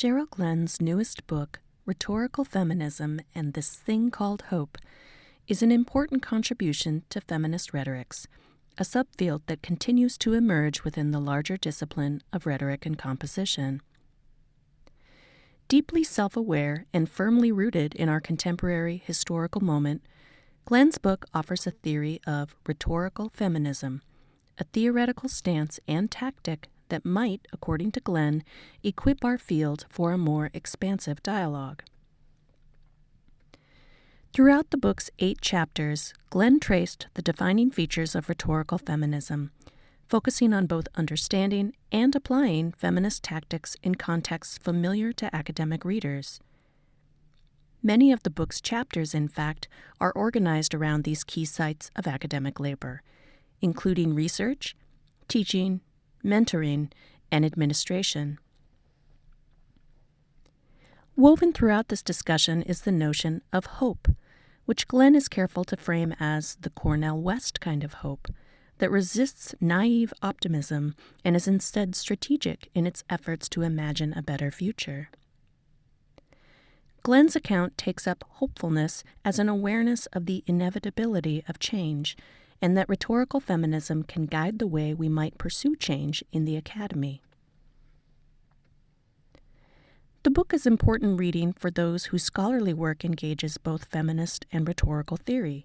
Cheryl Glenn's newest book, Rhetorical Feminism and This Thing Called Hope, is an important contribution to feminist rhetorics, a subfield that continues to emerge within the larger discipline of rhetoric and composition. Deeply self aware and firmly rooted in our contemporary historical moment, Glenn's book offers a theory of rhetorical feminism, a theoretical stance and tactic that might, according to Glenn, equip our field for a more expansive dialogue. Throughout the book's eight chapters, Glenn traced the defining features of rhetorical feminism, focusing on both understanding and applying feminist tactics in contexts familiar to academic readers. Many of the book's chapters, in fact, are organized around these key sites of academic labor, including research, teaching, mentoring, and administration. Woven throughout this discussion is the notion of hope, which Glenn is careful to frame as the Cornel West kind of hope that resists naive optimism and is instead strategic in its efforts to imagine a better future. Glenn's account takes up hopefulness as an awareness of the inevitability of change and that rhetorical feminism can guide the way we might pursue change in the academy. The book is important reading for those whose scholarly work engages both feminist and rhetorical theory.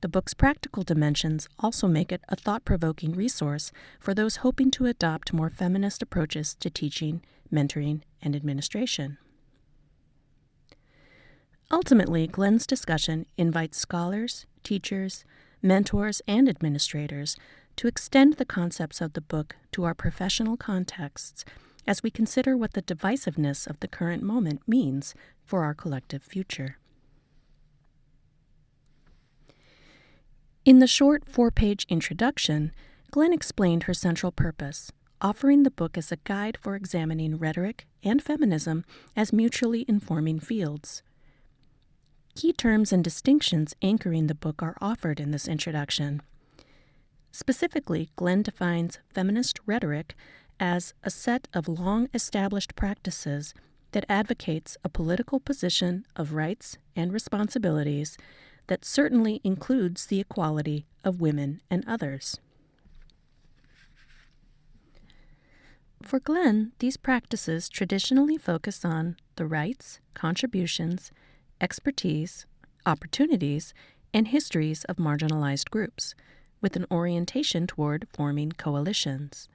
The book's practical dimensions also make it a thought provoking resource for those hoping to adopt more feminist approaches to teaching, mentoring, and administration. Ultimately, Glenn's discussion invites scholars, teachers, mentors, and administrators to extend the concepts of the book to our professional contexts as we consider what the divisiveness of the current moment means for our collective future. In the short four page introduction, Glenn explained her central purpose, offering the book as a guide for examining rhetoric and feminism as mutually informing fields. Key terms and distinctions anchoring the book are offered in this introduction. Specifically, Glenn defines feminist rhetoric as a set of long established practices that advocates a political position of rights and responsibilities that certainly includes the equality of women and others. For Glenn, these practices traditionally focus on the rights, contributions, expertise, opportunities, and histories of marginalized groups, with an orientation toward forming coalitions.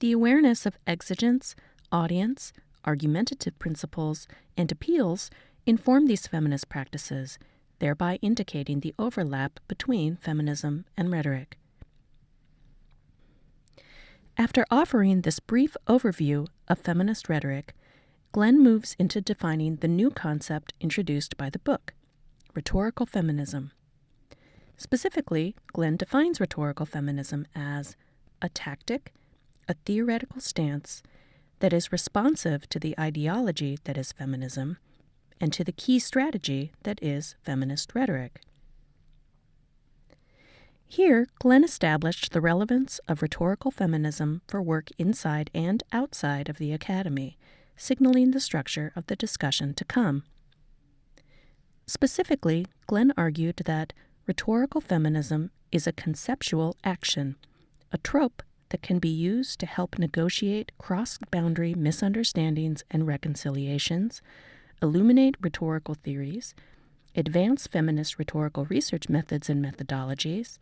The awareness of exigence, audience, argumentative principles, and appeals inform these feminist practices, thereby indicating the overlap between feminism and rhetoric. After offering this brief overview of feminist rhetoric, Glenn moves into defining the new concept introduced by the book rhetorical feminism. Specifically, Glenn defines rhetorical feminism as a tactic, a theoretical stance that is responsive to the ideology that is feminism and to the key strategy that is feminist rhetoric. Here, Glenn established the relevance of rhetorical feminism for work inside and outside of the Academy signaling the structure of the discussion to come. Specifically, Glenn argued that rhetorical feminism is a conceptual action, a trope that can be used to help negotiate cross boundary misunderstandings and reconciliations, illuminate rhetorical theories, advance feminist rhetorical research methods and methodologies,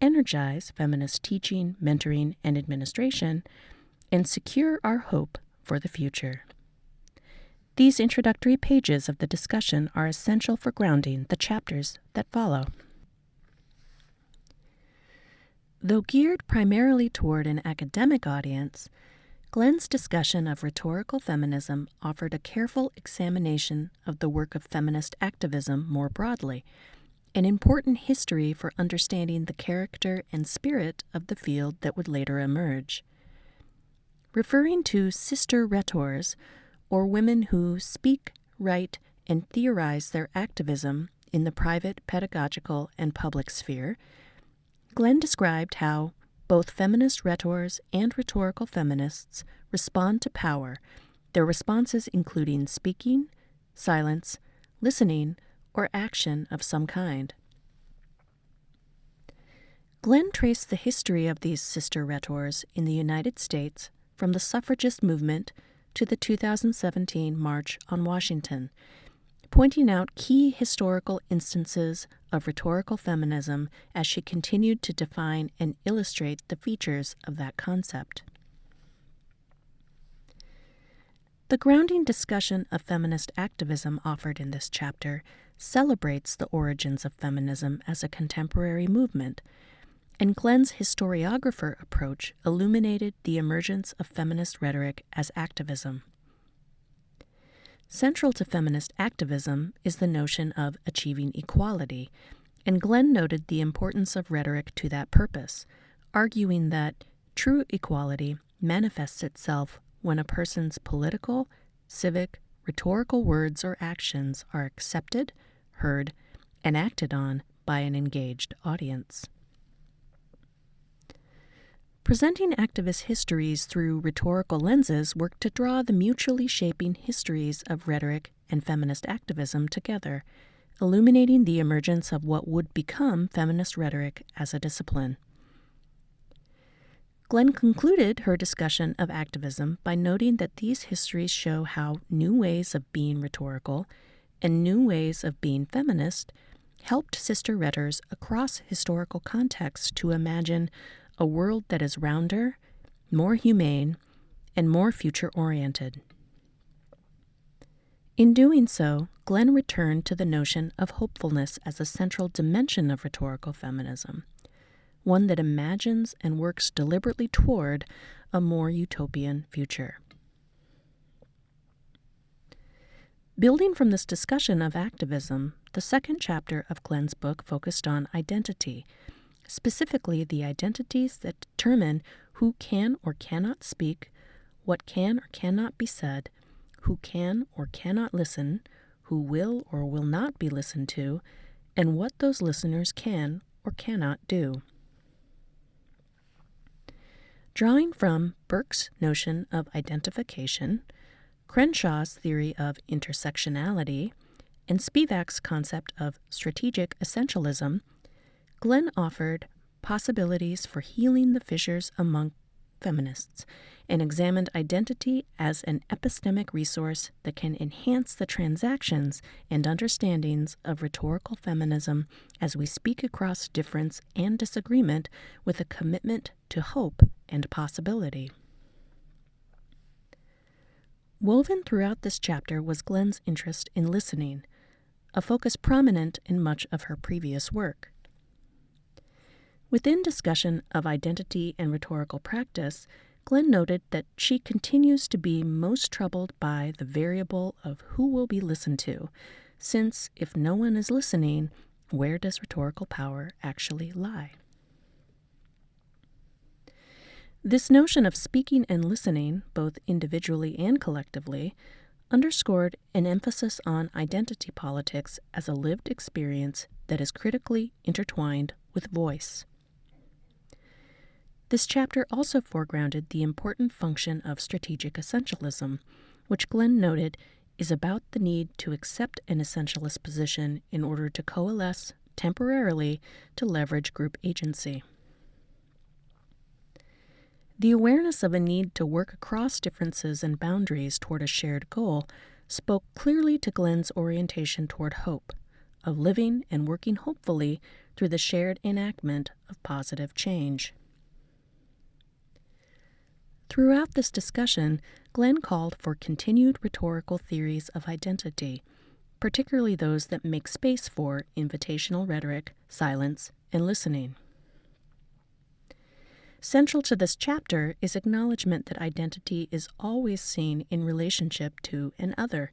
energize feminist teaching, mentoring, and administration, and secure our hope for the future. These introductory pages of the discussion are essential for grounding the chapters that follow. Though geared primarily toward an academic audience, Glenn's discussion of rhetorical feminism offered a careful examination of the work of feminist activism more broadly, an important history for understanding the character and spirit of the field that would later emerge. Referring to sister rhetors, or women who speak, write, and theorize their activism in the private, pedagogical, and public sphere, Glenn described how both feminist rhetors and rhetorical feminists respond to power their responses including speaking, silence, listening, or action of some kind. Glenn traced the history of these sister rhetors in the United States from the suffragist movement to the 2017 March on Washington, pointing out key historical instances of rhetorical feminism as she continued to define and illustrate the features of that concept. The grounding discussion of feminist activism offered in this chapter celebrates the origins of feminism as a contemporary movement, and Glenn's historiographer approach illuminated the emergence of feminist rhetoric as activism. Central to feminist activism is the notion of achieving equality, and Glenn noted the importance of rhetoric to that purpose, arguing that true equality manifests itself when a person's political, civic, rhetorical words or actions are accepted, heard, and acted on by an engaged audience. Presenting activist histories through rhetorical lenses work to draw the mutually shaping histories of rhetoric and feminist activism together, illuminating the emergence of what would become feminist rhetoric as a discipline. Glenn concluded her discussion of activism by noting that these histories show how new ways of being rhetorical and new ways of being feminist helped sister rhetors across historical contexts to imagine a world that is rounder, more humane, and more future oriented. In doing so, Glenn returned to the notion of hopefulness as a central dimension of rhetorical feminism one that imagines and works deliberately toward a more utopian future. Building from this discussion of activism, the second chapter of Glenn's book focused on identity, specifically the identities that determine who can or cannot speak, what can or cannot be said, who can or cannot listen, who will or will not be listened to, and what those listeners can or cannot do. Drawing from Burke's notion of identification, Crenshaw's theory of intersectionality, and Spivak's concept of strategic essentialism, Glenn offered possibilities for healing the fissures among feminists and examined identity as an epistemic resource that can enhance the transactions and understandings of rhetorical feminism as we speak across difference and disagreement with a commitment to hope and possibility. Woven throughout this chapter was Glenn's interest in listening, a focus prominent in much of her previous work. Within discussion of identity and rhetorical practice, Glenn noted that she continues to be most troubled by the variable of who will be listened to, since if no one is listening, where does rhetorical power actually lie? This notion of speaking and listening, both individually and collectively, underscored an emphasis on identity politics as a lived experience that is critically intertwined with voice. This chapter also foregrounded the important function of strategic essentialism, which Glenn noted is about the need to accept an essentialist position in order to coalesce temporarily to leverage group agency. The awareness of a need to work across differences and boundaries toward a shared goal spoke clearly to Glenn's orientation toward hope, of living and working hopefully through the shared enactment of positive change. Throughout this discussion, Glenn called for continued rhetorical theories of identity, particularly those that make space for invitational rhetoric, silence, and listening. Central to this chapter is acknowledgement that identity is always seen in relationship to an other,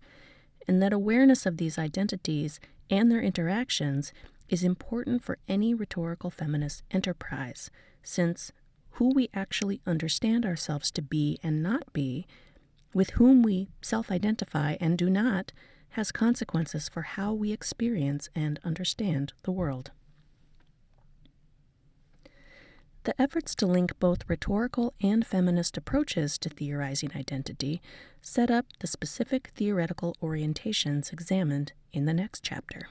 and that awareness of these identities and their interactions is important for any rhetorical feminist enterprise, since who we actually understand ourselves to be and not be, with whom we self identify and do not, has consequences for how we experience and understand the world. The efforts to link both rhetorical and feminist approaches to theorizing identity set up the specific theoretical orientations examined in the next chapter.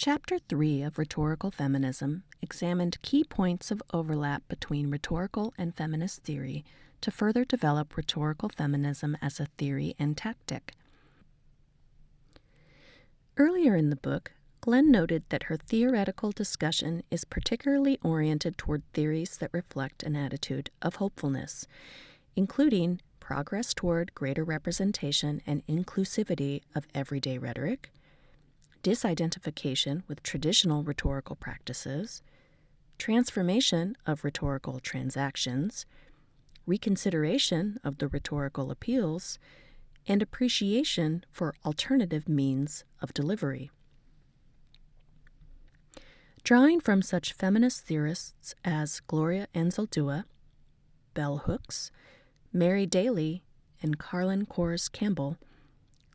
Chapter 3 of Rhetorical Feminism examined key points of overlap between rhetorical and feminist theory to further develop rhetorical feminism as a theory and tactic. Earlier in the book, Glenn noted that her theoretical discussion is particularly oriented toward theories that reflect an attitude of hopefulness, including progress toward greater representation and inclusivity of everyday rhetoric disidentification with traditional rhetorical practices, transformation of rhetorical transactions, reconsideration of the rhetorical appeals, and appreciation for alternative means of delivery. Drawing from such feminist theorists as Gloria Anzaldúa, Bell Hooks, Mary Daly, and Karlyn Kohrs Campbell,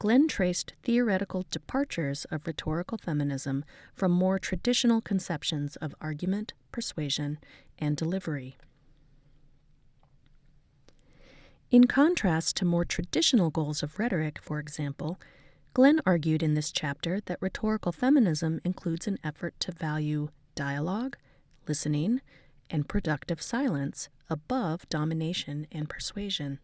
Glenn traced theoretical departures of rhetorical feminism from more traditional conceptions of argument, persuasion, and delivery. In contrast to more traditional goals of rhetoric, for example, Glenn argued in this chapter that rhetorical feminism includes an effort to value dialogue, listening, and productive silence above domination and persuasion.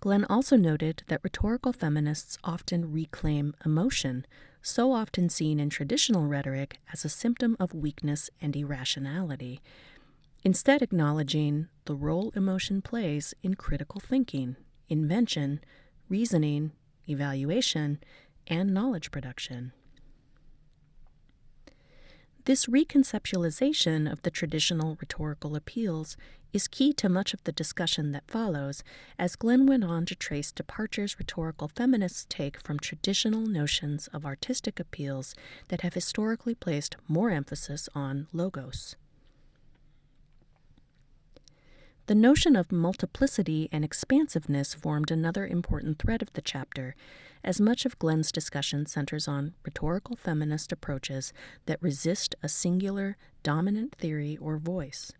Glenn also noted that rhetorical feminists often reclaim emotion, so often seen in traditional rhetoric as a symptom of weakness and irrationality, instead, acknowledging the role emotion plays in critical thinking, invention, reasoning, evaluation, and knowledge production. This reconceptualization of the traditional rhetorical appeals is key to much of the discussion that follows, as Glenn went on to trace departures rhetorical feminists take from traditional notions of artistic appeals that have historically placed more emphasis on logos. The notion of multiplicity and expansiveness formed another important thread of the chapter, as much of Glenn's discussion centers on rhetorical feminist approaches that resist a singular, dominant theory or voice.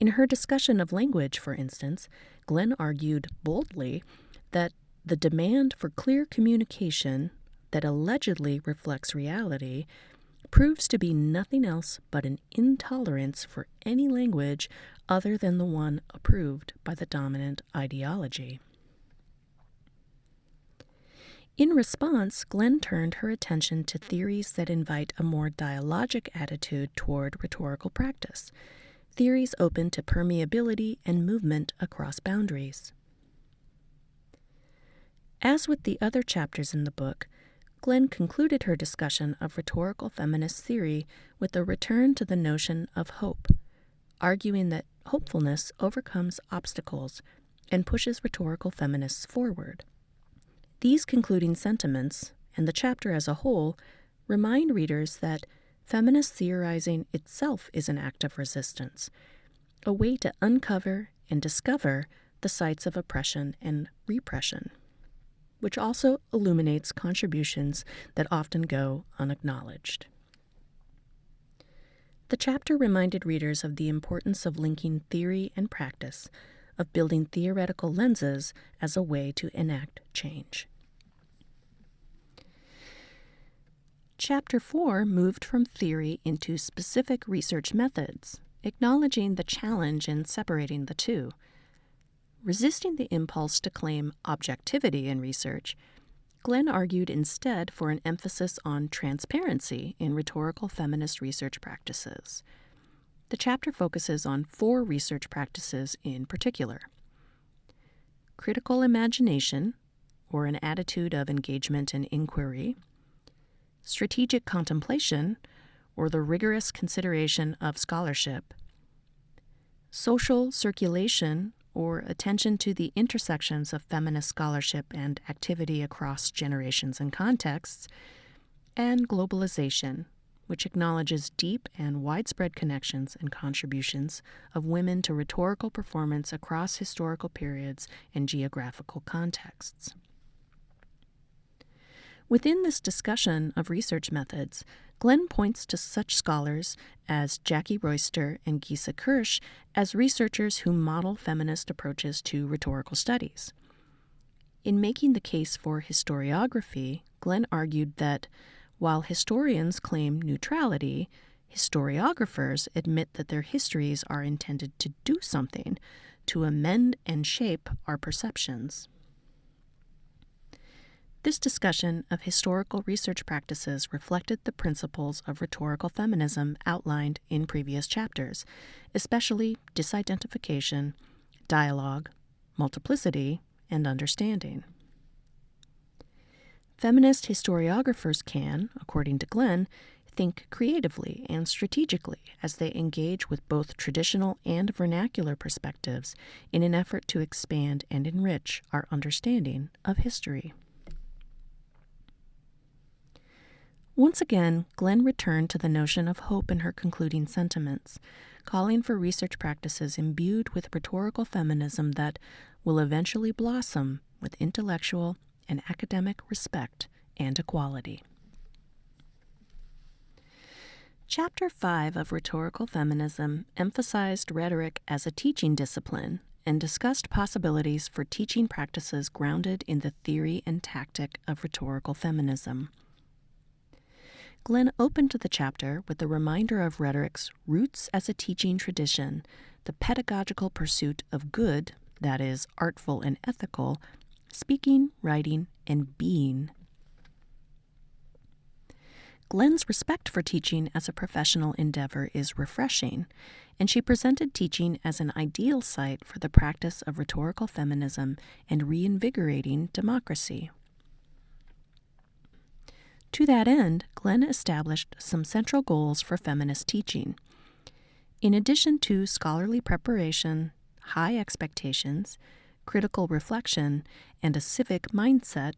In her discussion of language, for instance, Glenn argued boldly that the demand for clear communication that allegedly reflects reality proves to be nothing else but an intolerance for any language other than the one approved by the dominant ideology. In response, Glenn turned her attention to theories that invite a more dialogic attitude toward rhetorical practice, theories open to permeability and movement across boundaries. As with the other chapters in the book, Glenn concluded her discussion of rhetorical feminist theory with a return to the notion of hope, arguing that hopefulness overcomes obstacles and pushes rhetorical feminists forward. These concluding sentiments, and the chapter as a whole, remind readers that feminist theorizing itself is an act of resistance, a way to uncover and discover the sites of oppression and repression which also illuminates contributions that often go unacknowledged. The chapter reminded readers of the importance of linking theory and practice, of building theoretical lenses as a way to enact change. Chapter 4 moved from theory into specific research methods, acknowledging the challenge in separating the two Resisting the impulse to claim objectivity in research, Glenn argued instead for an emphasis on transparency in rhetorical feminist research practices. The chapter focuses on four research practices in particular. Critical imagination, or an attitude of engagement and inquiry, strategic contemplation, or the rigorous consideration of scholarship, social circulation, or attention to the intersections of feminist scholarship and activity across generations and contexts, and globalization, which acknowledges deep and widespread connections and contributions of women to rhetorical performance across historical periods and geographical contexts. Within this discussion of research methods, Glenn points to such scholars as Jackie Royster and Gesa Kirsch as researchers who model feminist approaches to rhetorical studies. In making the case for historiography, Glenn argued that while historians claim neutrality, historiographers admit that their histories are intended to do something, to amend and shape our perceptions. This discussion of historical research practices reflected the principles of rhetorical feminism outlined in previous chapters, especially disidentification, dialogue, multiplicity, and understanding. Feminist historiographers can, according to Glenn, think creatively and strategically as they engage with both traditional and vernacular perspectives in an effort to expand and enrich our understanding of history. Once again, Glenn returned to the notion of hope in her concluding sentiments, calling for research practices imbued with rhetorical feminism that will eventually blossom with intellectual and academic respect and equality. Chapter 5 of Rhetorical Feminism emphasized rhetoric as a teaching discipline and discussed possibilities for teaching practices grounded in the theory and tactic of rhetorical feminism. Glenn opened the chapter with a reminder of rhetoric's roots as a teaching tradition, the pedagogical pursuit of good, that is, artful and ethical, speaking, writing, and being. Glenn's respect for teaching as a professional endeavor is refreshing, and she presented teaching as an ideal site for the practice of rhetorical feminism and reinvigorating democracy. To that end, Glenn established some central goals for feminist teaching. In addition to scholarly preparation, high expectations, critical reflection, and a civic mindset,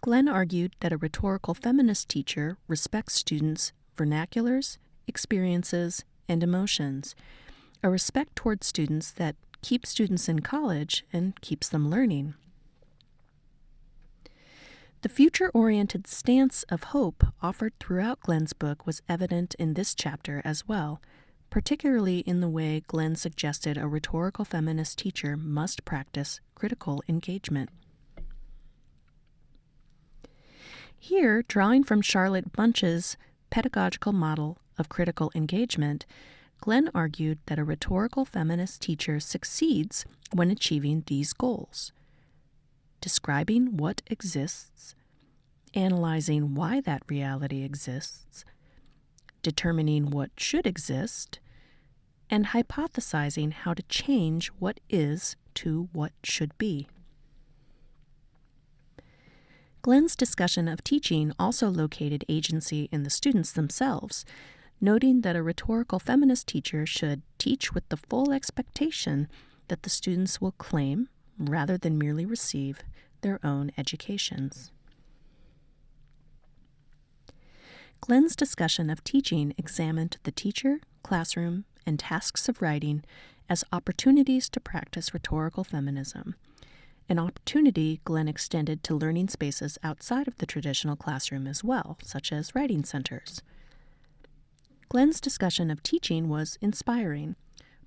Glenn argued that a rhetorical feminist teacher respects students' vernaculars, experiences, and emotions, a respect towards students that keeps students in college and keeps them learning. The future oriented stance of hope offered throughout Glenn's book was evident in this chapter as well, particularly in the way Glenn suggested a rhetorical feminist teacher must practice critical engagement. Here, drawing from Charlotte Bunch's pedagogical model of critical engagement, Glenn argued that a rhetorical feminist teacher succeeds when achieving these goals describing what exists, analyzing why that reality exists, determining what should exist, and hypothesizing how to change what is to what should be. Glenn's discussion of teaching also located agency in the students themselves, noting that a rhetorical feminist teacher should teach with the full expectation that the students will claim, rather than merely receive, their own educations. Glenn's discussion of teaching examined the teacher, classroom, and tasks of writing as opportunities to practice rhetorical feminism, an opportunity Glenn extended to learning spaces outside of the traditional classroom as well, such as writing centers. Glenn's discussion of teaching was inspiring,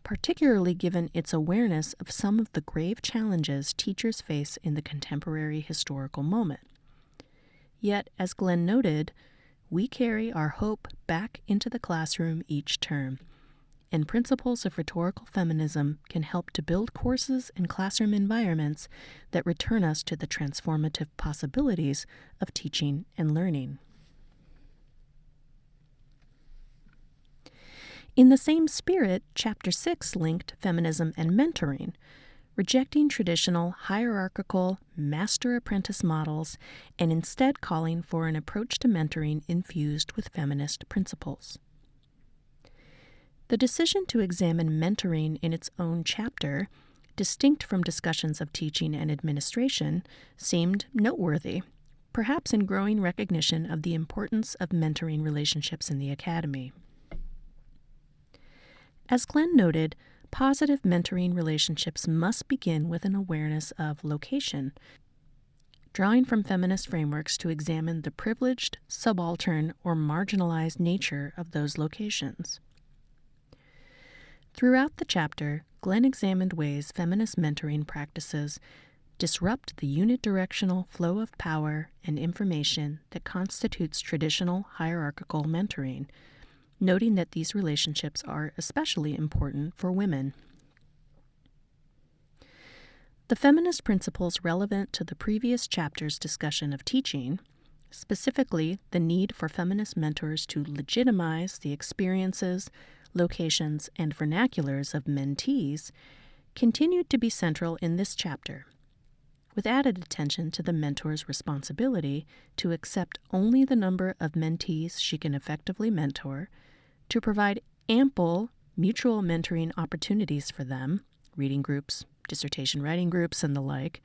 particularly given its awareness of some of the grave challenges teachers face in the contemporary historical moment. Yet, as Glenn noted, we carry our hope back into the classroom each term, and principles of rhetorical feminism can help to build courses and classroom environments that return us to the transformative possibilities of teaching and learning. In the same spirit, Chapter 6 linked feminism and mentoring, rejecting traditional hierarchical master apprentice models and instead calling for an approach to mentoring infused with feminist principles. The decision to examine mentoring in its own chapter, distinct from discussions of teaching and administration, seemed noteworthy, perhaps in growing recognition of the importance of mentoring relationships in the academy. As Glenn noted, positive mentoring relationships must begin with an awareness of location. drawing from feminist frameworks to examine the privileged, subaltern, or marginalized nature of those locations. Throughout the chapter, Glenn examined ways feminist mentoring practices disrupt the unidirectional flow of power and information that constitutes traditional hierarchical mentoring, noting that these relationships are especially important for women. The feminist principles relevant to the previous chapter's discussion of teaching, specifically the need for feminist mentors to legitimize the experiences, locations, and vernaculars of mentees, continued to be central in this chapter with added attention to the mentor's responsibility to accept only the number of mentees she can effectively mentor, to provide ample mutual mentoring opportunities for them, reading groups, dissertation writing groups, and the like,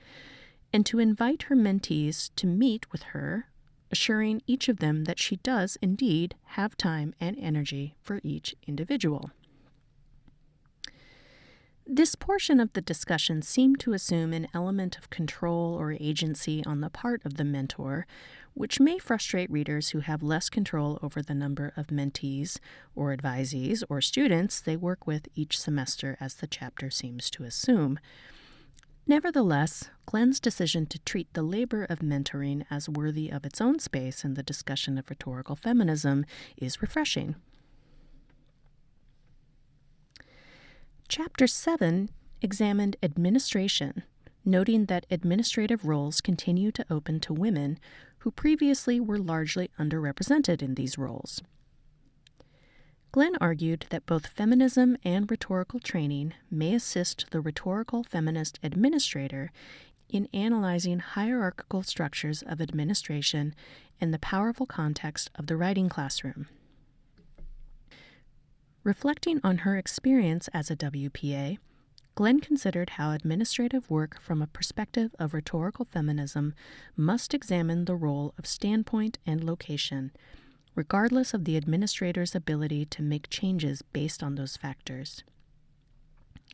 and to invite her mentees to meet with her, assuring each of them that she does indeed have time and energy for each individual. This portion of the discussion seemed to assume an element of control or agency on the part of the mentor, which may frustrate readers who have less control over the number of mentees or advisees or students they work with each semester, as the chapter seems to assume. Nevertheless, Glenn's decision to treat the labor of mentoring as worthy of its own space in the discussion of rhetorical feminism is refreshing. Chapter 7 examined administration, noting that administrative roles continue to open to women who previously were largely underrepresented in these roles. Glenn argued that both feminism and rhetorical training may assist the rhetorical feminist administrator in analyzing hierarchical structures of administration in the powerful context of the writing classroom. Reflecting on her experience as a WPA, Glenn considered how administrative work from a perspective of rhetorical feminism must examine the role of standpoint and location, regardless of the administrator's ability to make changes based on those factors.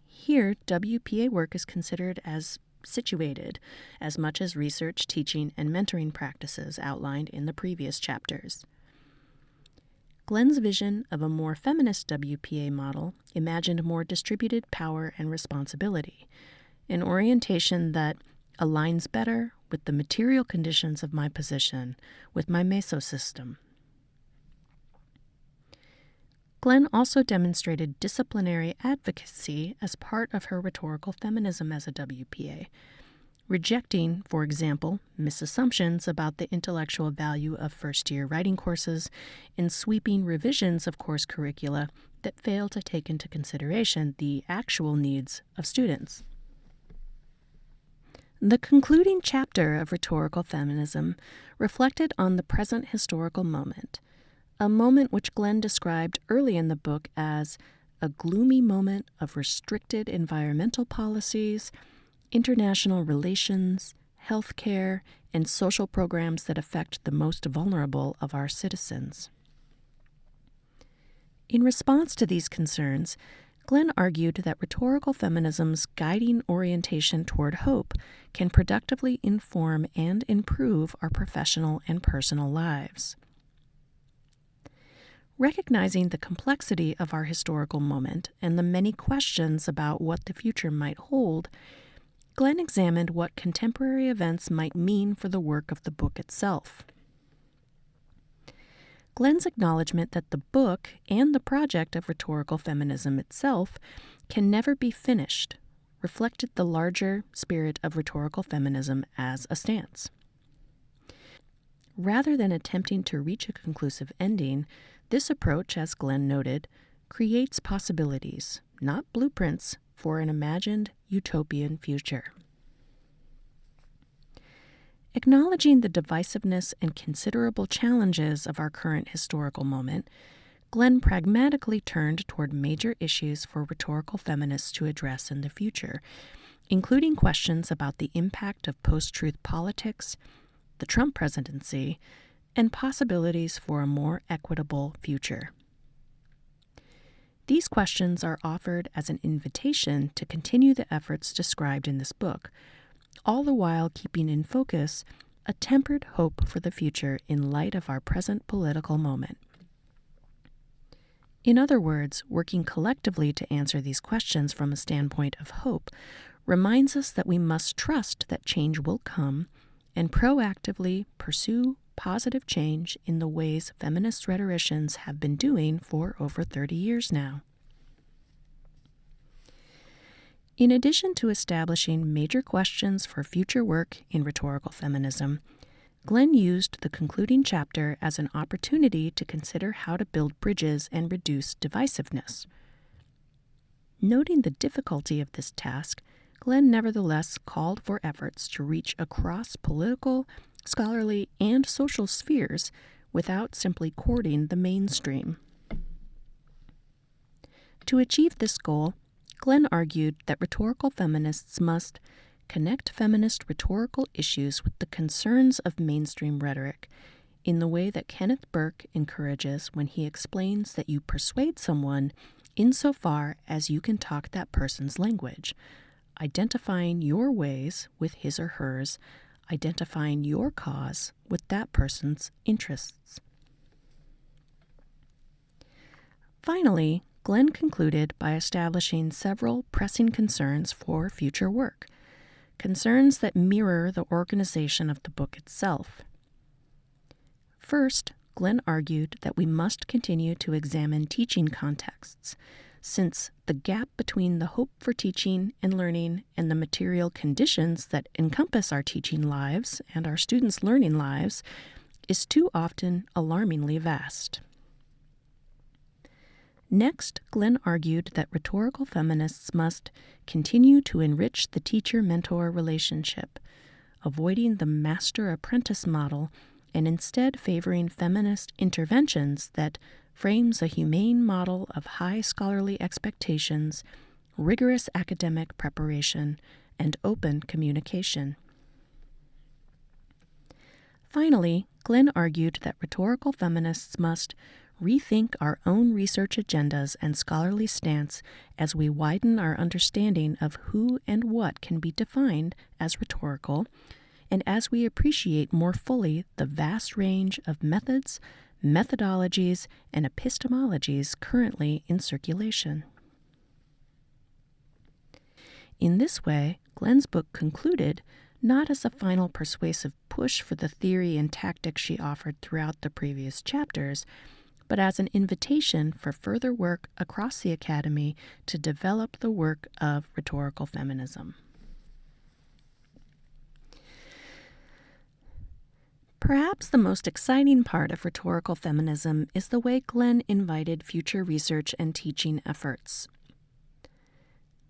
Here, WPA work is considered as situated as much as research, teaching, and mentoring practices outlined in the previous chapters. Glenn's vision of a more feminist WPA model imagined more distributed power and responsibility, an orientation that aligns better with the material conditions of my position, with my mesosystem. Glenn also demonstrated disciplinary advocacy as part of her rhetorical feminism as a WPA, rejecting, for example, misassumptions about the intellectual value of first year writing courses and sweeping revisions of course curricula that fail to take into consideration the actual needs of students. The concluding chapter of Rhetorical Feminism reflected on the present historical moment, a moment which Glenn described early in the book as a gloomy moment of restricted environmental policies international relations, healthcare, and social programs that affect the most vulnerable of our citizens. In response to these concerns, Glenn argued that rhetorical feminism's guiding orientation toward hope can productively inform and improve our professional and personal lives. Recognizing the complexity of our historical moment and the many questions about what the future might hold, Glenn examined what contemporary events might mean for the work of the book itself. Glenn's acknowledgement that the book and the project of rhetorical feminism itself can never be finished reflected the larger spirit of rhetorical feminism as a stance. Rather than attempting to reach a conclusive ending, this approach, as Glenn noted, creates possibilities, not blueprints, for an imagined utopian future. Acknowledging the divisiveness and considerable challenges of our current historical moment, Glenn pragmatically turned toward major issues for rhetorical feminists to address in the future, including questions about the impact of post truth politics, the Trump presidency, and possibilities for a more equitable future. These questions are offered as an invitation to continue the efforts described in this book, all the while keeping in focus a tempered hope for the future in light of our present political moment. In other words, working collectively to answer these questions from a standpoint of hope reminds us that we must trust that change will come and proactively pursue positive change in the ways feminist rhetoricians have been doing for over 30 years now. In addition to establishing major questions for future work in rhetorical feminism, Glenn used the concluding chapter as an opportunity to consider how to build bridges and reduce divisiveness. Noting the difficulty of this task, Glenn nevertheless called for efforts to reach across political, scholarly, and social spheres without simply courting the mainstream. To achieve this goal, Glenn argued that rhetorical feminists must connect feminist rhetorical issues with the concerns of mainstream rhetoric in the way that Kenneth Burke encourages when he explains that you persuade someone insofar as you can talk that person's language, identifying your ways with his or hers, identifying your cause with that person's interests. Finally, Glenn concluded by establishing several pressing concerns for future work, concerns that mirror the organization of the book itself. First, Glenn argued that we must continue to examine teaching contexts, since the gap between the hope for teaching and learning and the material conditions that encompass our teaching lives and our students' learning lives is too often alarmingly vast. Next, Glenn argued that rhetorical feminists must continue to enrich the teacher mentor relationship, avoiding the master apprentice model and instead favoring feminist interventions that frames a humane model of high scholarly expectations, rigorous academic preparation, and open communication. Finally, Glenn argued that rhetorical feminists must rethink our own research agendas and scholarly stance as we widen our understanding of who and what can be defined as rhetorical, and as we appreciate more fully the vast range of methods, methodologies, and epistemologies currently in circulation. In this way, Glenn's book concluded not as a final persuasive push for the theory and tactics she offered throughout the previous chapters, but as an invitation for further work across the Academy to develop the work of rhetorical feminism. Perhaps the most exciting part of rhetorical feminism is the way Glenn invited future research and teaching efforts.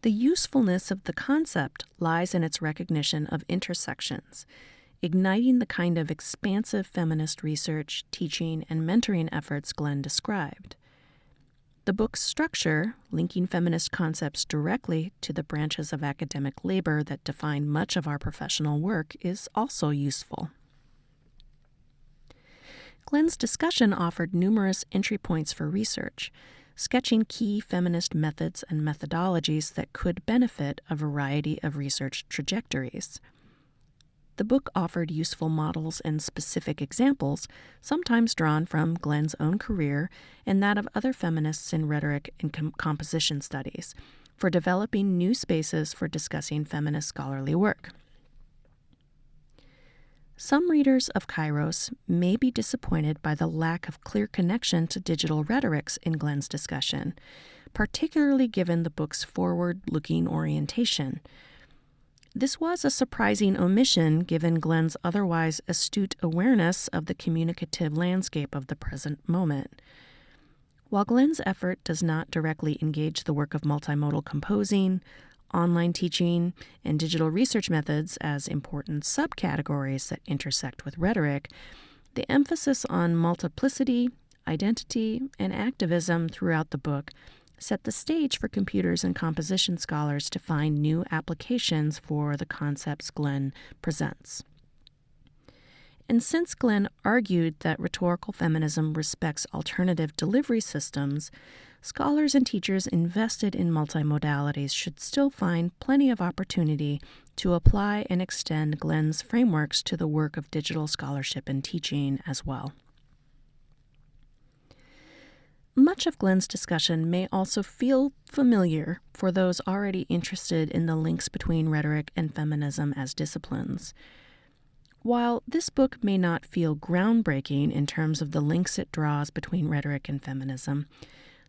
The usefulness of the concept lies in its recognition of intersections igniting the kind of expansive feminist research, teaching, and mentoring efforts Glenn described. The book's structure, linking feminist concepts directly to the branches of academic labor that define much of our professional work, is also useful. Glenn's discussion offered numerous entry points for research, sketching key feminist methods and methodologies that could benefit a variety of research trajectories. The book offered useful models and specific examples, sometimes drawn from Glenn's own career and that of other feminists in rhetoric and com- composition studies, for developing new spaces for discussing feminist scholarly work. Some readers of Kairos may be disappointed by the lack of clear connection to digital rhetorics in Glenn's discussion, particularly given the book's forward looking orientation this was a surprising omission given Glenn's otherwise astute awareness of the communicative landscape of the present moment. While Glenn's effort does not directly engage the work of multimodal composing, online teaching, and digital research methods as important subcategories that intersect with rhetoric, the emphasis on multiplicity, identity, and activism throughout the book set the stage for computers and composition scholars to find new applications for the concepts Glenn presents. And since Glenn argued that rhetorical feminism respects alternative delivery systems, scholars and teachers invested in multimodalities should still find plenty of opportunity to apply and extend Glenn's frameworks to the work of digital scholarship and teaching as well. Much of Glenn's discussion may also feel familiar for those already interested in the links between rhetoric and feminism as disciplines. While this book may not feel groundbreaking in terms of the links it draws between rhetoric and feminism,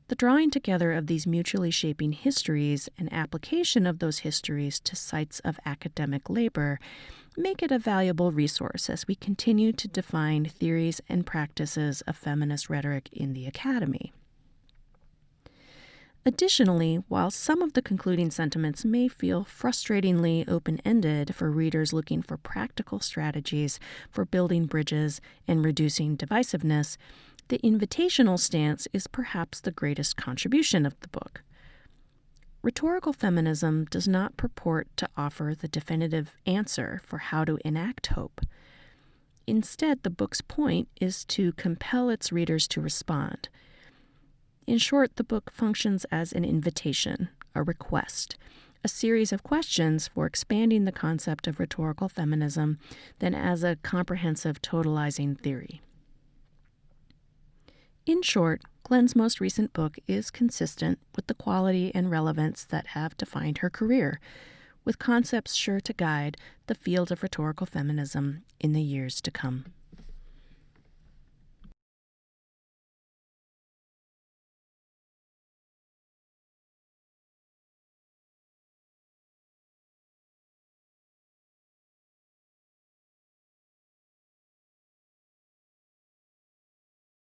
the drawing together of these mutually shaping histories and application of those histories to sites of academic labor make it a valuable resource as we continue to define theories and practices of feminist rhetoric in the academy. Additionally, while some of the concluding sentiments may feel frustratingly open ended for readers looking for practical strategies for building bridges and reducing divisiveness, the invitational stance is perhaps the greatest contribution of the book. Rhetorical feminism does not purport to offer the definitive answer for how to enact hope. Instead, the book's point is to compel its readers to respond in short, the book functions as an invitation, a request, a series of questions for expanding the concept of rhetorical feminism than as a comprehensive totalizing theory. In short, Glenn's most recent book is consistent with the quality and relevance that have defined her career, with concepts sure to guide the field of rhetorical feminism in the years to come.